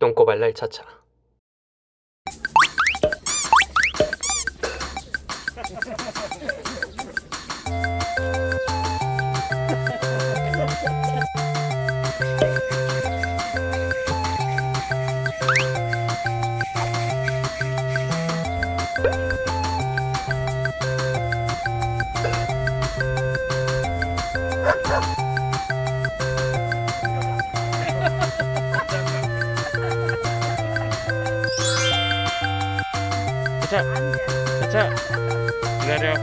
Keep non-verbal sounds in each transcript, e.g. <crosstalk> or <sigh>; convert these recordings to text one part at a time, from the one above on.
똥꼬발랄 차차 <laughs> 차차 차차 기다려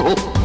Oh.